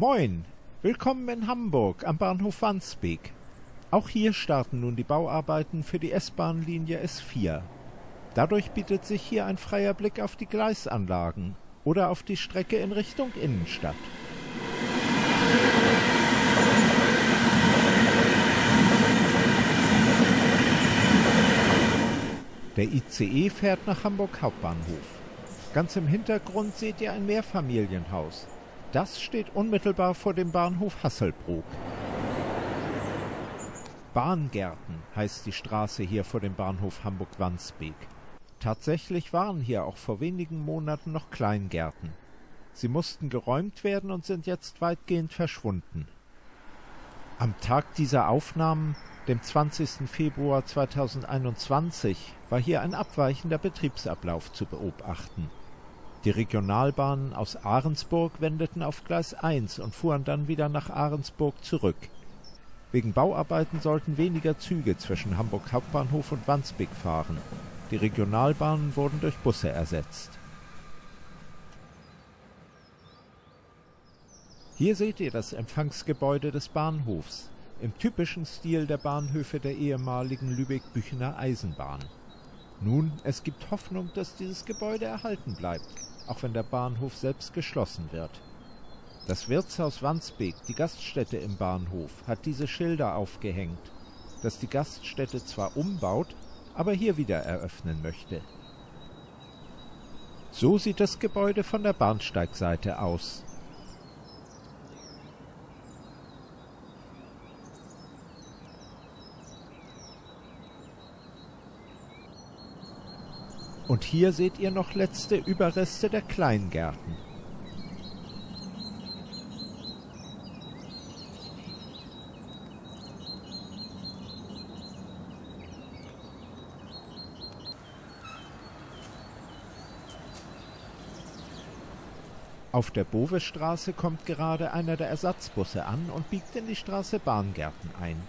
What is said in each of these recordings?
Moin, willkommen in Hamburg am Bahnhof Wandsbek. Auch hier starten nun die Bauarbeiten für die S-Bahn-Linie S4. Dadurch bietet sich hier ein freier Blick auf die Gleisanlagen oder auf die Strecke in Richtung Innenstadt. Der ICE fährt nach Hamburg Hauptbahnhof. Ganz im Hintergrund seht ihr ein Mehrfamilienhaus. Das steht unmittelbar vor dem Bahnhof Hasselbrook. Bahngärten heißt die Straße hier vor dem Bahnhof Hamburg-Wandsbek. Tatsächlich waren hier auch vor wenigen Monaten noch Kleingärten. Sie mussten geräumt werden und sind jetzt weitgehend verschwunden. Am Tag dieser Aufnahmen, dem 20. Februar 2021, war hier ein abweichender Betriebsablauf zu beobachten. Die Regionalbahnen aus Ahrensburg wendeten auf Gleis 1 und fuhren dann wieder nach Ahrensburg zurück. Wegen Bauarbeiten sollten weniger Züge zwischen Hamburg Hauptbahnhof und Wandsbek fahren. Die Regionalbahnen wurden durch Busse ersetzt. Hier seht ihr das Empfangsgebäude des Bahnhofs, im typischen Stil der Bahnhöfe der ehemaligen Lübeck-Büchener Eisenbahn. Nun, es gibt Hoffnung, dass dieses Gebäude erhalten bleibt, auch wenn der Bahnhof selbst geschlossen wird. Das Wirtshaus Wandsbek, die Gaststätte im Bahnhof, hat diese Schilder aufgehängt, dass die Gaststätte zwar umbaut, aber hier wieder eröffnen möchte. So sieht das Gebäude von der Bahnsteigseite aus. Und hier seht ihr noch letzte Überreste der Kleingärten. Auf der Bovestraße kommt gerade einer der Ersatzbusse an und biegt in die Straße Bahngärten ein.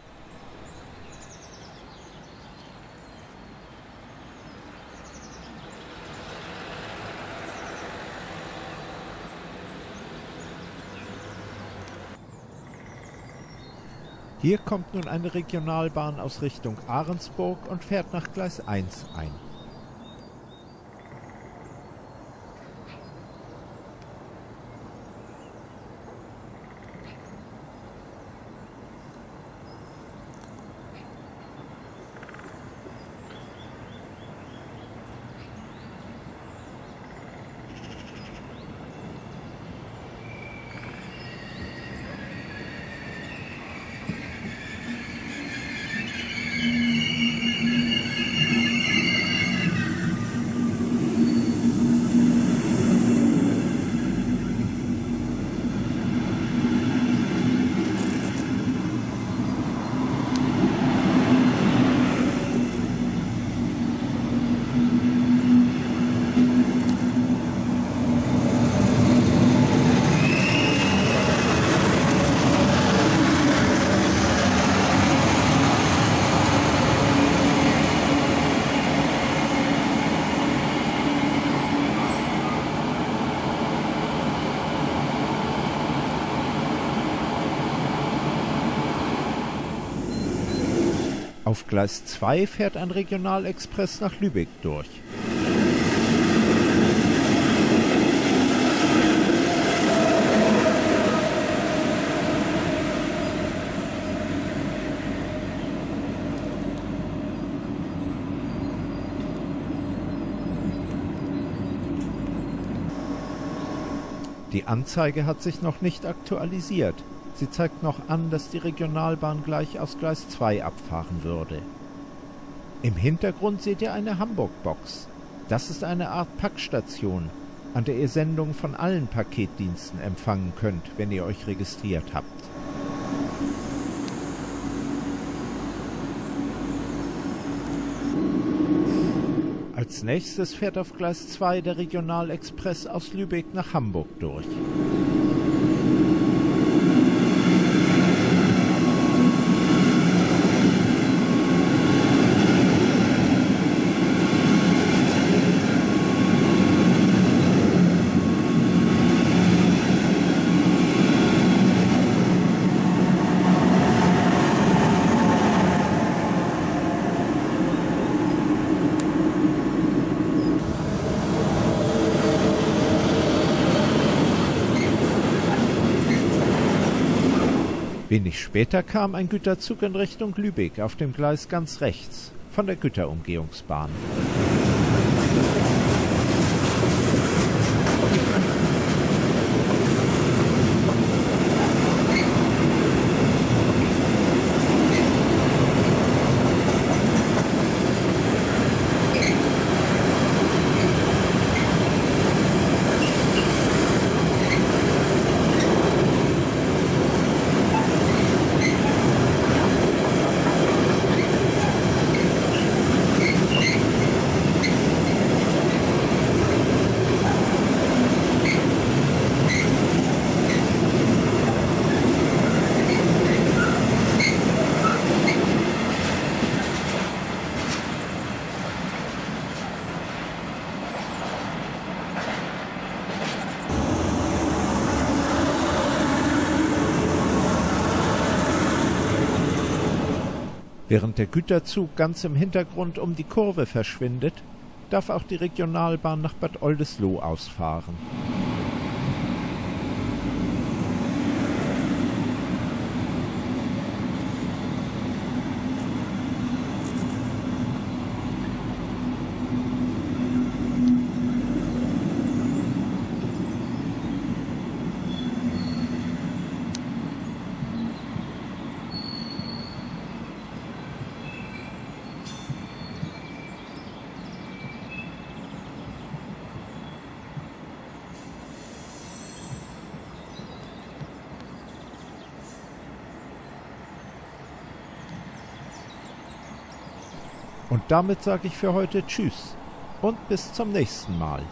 Hier kommt nun eine Regionalbahn aus Richtung Ahrensburg und fährt nach Gleis 1 ein. Auf Gleis 2 fährt ein Regionalexpress nach Lübeck durch. Die Anzeige hat sich noch nicht aktualisiert. Sie zeigt noch an, dass die Regionalbahn gleich aus Gleis 2 abfahren würde. Im Hintergrund seht ihr eine Hamburg-Box. Das ist eine Art Packstation, an der ihr Sendungen von allen Paketdiensten empfangen könnt, wenn ihr euch registriert habt. Als nächstes fährt auf Gleis 2 der Regionalexpress aus Lübeck nach Hamburg durch. Wenig später kam ein Güterzug in Richtung Lübeck auf dem Gleis ganz rechts von der Güterumgehungsbahn. Während der Güterzug ganz im Hintergrund um die Kurve verschwindet, darf auch die Regionalbahn nach Bad Oldesloe ausfahren. Und damit sage ich für heute Tschüss und bis zum nächsten Mal.